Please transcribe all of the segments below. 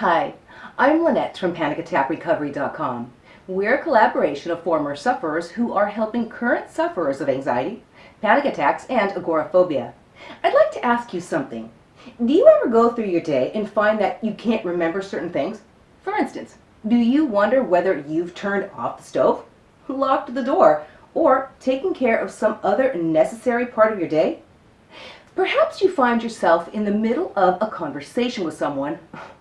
Hi, I'm Lynette from PanicAttackRecovery.com. We're a collaboration of former sufferers who are helping current sufferers of anxiety, panic attacks, and agoraphobia. I'd like to ask you something. Do you ever go through your day and find that you can't remember certain things? For instance, do you wonder whether you've turned off the stove, locked the door, or taken care of some other necessary part of your day? Perhaps you find yourself in the middle of a conversation with someone,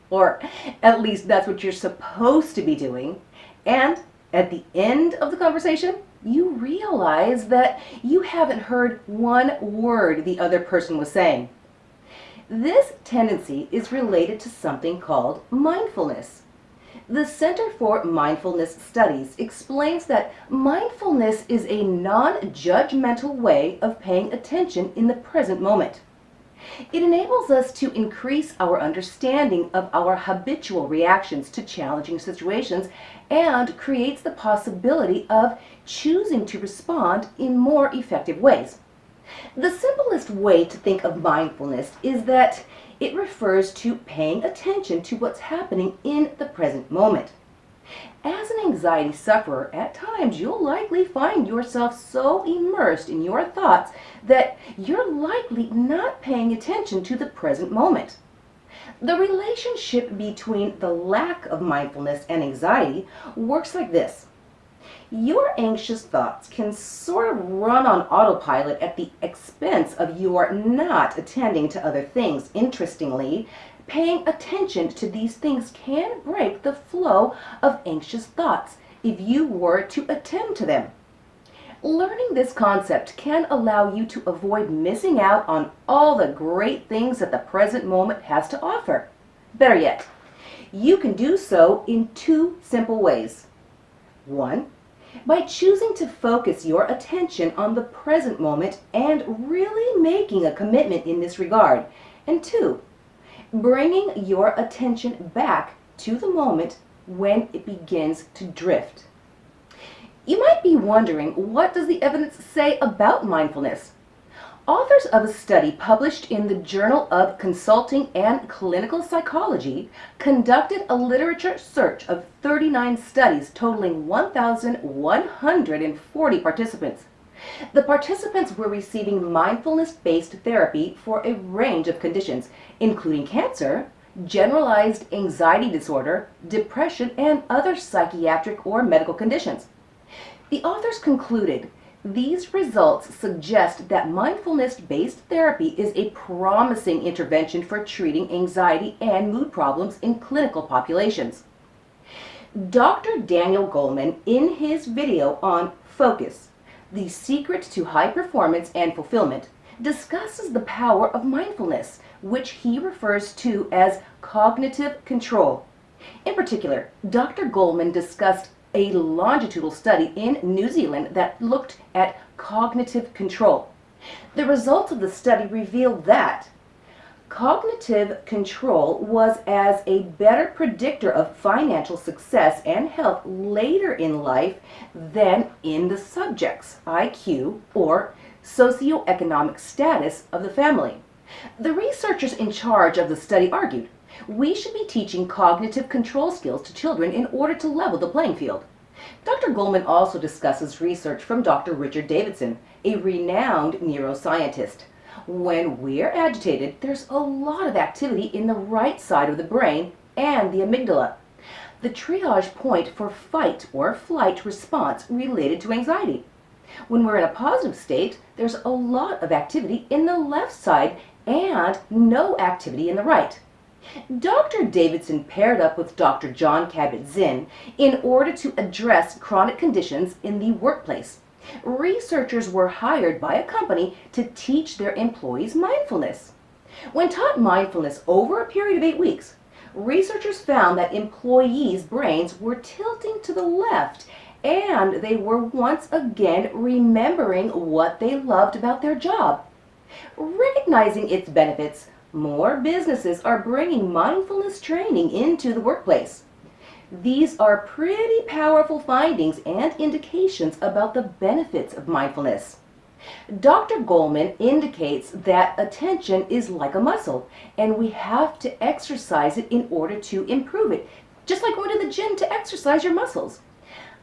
or at least that's what you're supposed to be doing, and at the end of the conversation, you realize that you haven't heard one word the other person was saying. This tendency is related to something called mindfulness. The Center for Mindfulness Studies explains that mindfulness is a non-judgmental way of paying attention in the present moment. It enables us to increase our understanding of our habitual reactions to challenging situations and creates the possibility of choosing to respond in more effective ways. The simplest way to think of mindfulness is that it refers to paying attention to what's happening in the present moment. As an anxiety sufferer, at times you'll likely find yourself so immersed in your thoughts that you're likely not paying attention to the present moment. The relationship between the lack of mindfulness and anxiety works like this. Your anxious thoughts can sort of run on autopilot at the expense of your not attending to other things. Interestingly, paying attention to these things can break the flow of anxious thoughts if you were to attend to them. Learning this concept can allow you to avoid missing out on all the great things that the present moment has to offer. Better yet, you can do so in two simple ways. One, by choosing to focus your attention on the present moment and really making a commitment in this regard. And two, bringing your attention back to the moment when it begins to drift. You might be wondering, what does the evidence say about mindfulness? Authors of a study published in the Journal of Consulting and Clinical Psychology conducted a literature search of 39 studies totaling 1,140 participants. The participants were receiving mindfulness-based therapy for a range of conditions, including cancer, generalized anxiety disorder, depression, and other psychiatric or medical conditions. The authors concluded, these results suggest that mindfulness-based therapy is a promising intervention for treating anxiety and mood problems in clinical populations. Dr. Daniel Goleman, in his video on Focus, the secret to high performance and fulfillment, discusses the power of mindfulness, which he refers to as cognitive control. In particular, Dr. Goleman discussed a longitudinal study in New Zealand that looked at cognitive control. The results of the study revealed that cognitive control was as a better predictor of financial success and health later in life than in the subject's IQ or socioeconomic status of the family. The researchers in charge of the study argued we should be teaching cognitive control skills to children in order to level the playing field. Dr. Goleman also discusses research from Dr. Richard Davidson, a renowned neuroscientist. When we're agitated, there's a lot of activity in the right side of the brain and the amygdala, the triage point for fight or flight response related to anxiety. When we're in a positive state, there's a lot of activity in the left side and no activity in the right. Dr. Davidson paired up with Dr. John Kabat-Zinn in order to address chronic conditions in the workplace. Researchers were hired by a company to teach their employees mindfulness. When taught mindfulness over a period of eight weeks, researchers found that employees' brains were tilting to the left and they were once again remembering what they loved about their job. Recognizing its benefits, more businesses are bringing mindfulness training into the workplace. These are pretty powerful findings and indications about the benefits of mindfulness. Dr. Goleman indicates that attention is like a muscle and we have to exercise it in order to improve it, just like going to the gym to exercise your muscles.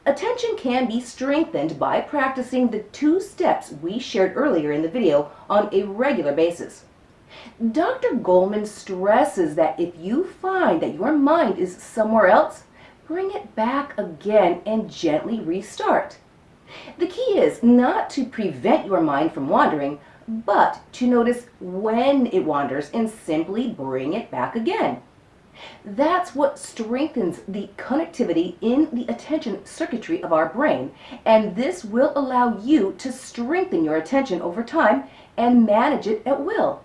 Attention can be strengthened by practicing the two steps we shared earlier in the video on a regular basis. Dr. Goleman stresses that if you find that your mind is somewhere else, bring it back again and gently restart. The key is not to prevent your mind from wandering, but to notice when it wanders and simply bring it back again. That's what strengthens the connectivity in the attention circuitry of our brain, and this will allow you to strengthen your attention over time and manage it at will.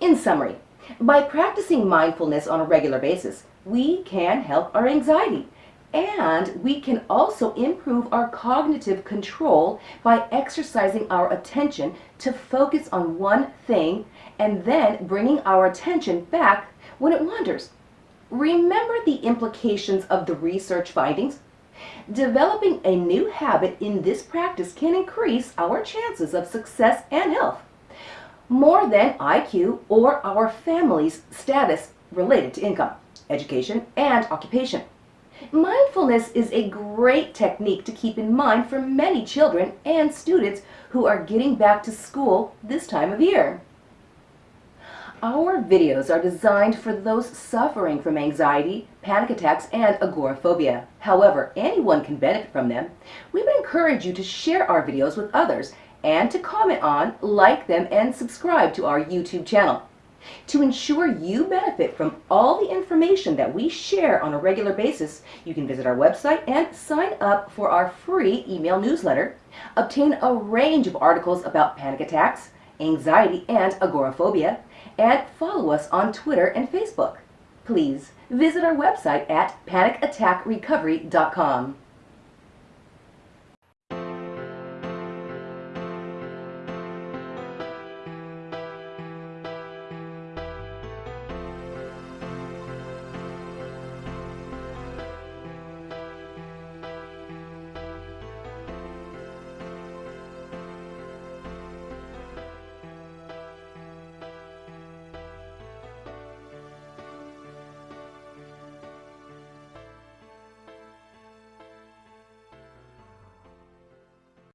In summary, by practicing mindfulness on a regular basis, we can help our anxiety and we can also improve our cognitive control by exercising our attention to focus on one thing and then bringing our attention back when it wanders. Remember the implications of the research findings? Developing a new habit in this practice can increase our chances of success and health more than IQ or our family's status related to income, education, and occupation. Mindfulness is a great technique to keep in mind for many children and students who are getting back to school this time of year. Our videos are designed for those suffering from anxiety, panic attacks, and agoraphobia. However, anyone can benefit from them. We would encourage you to share our videos with others and to comment on, like them, and subscribe to our YouTube channel. To ensure you benefit from all the information that we share on a regular basis, you can visit our website and sign up for our free email newsletter, obtain a range of articles about panic attacks, anxiety, and agoraphobia, and follow us on Twitter and Facebook. Please visit our website at panicattackrecovery.com.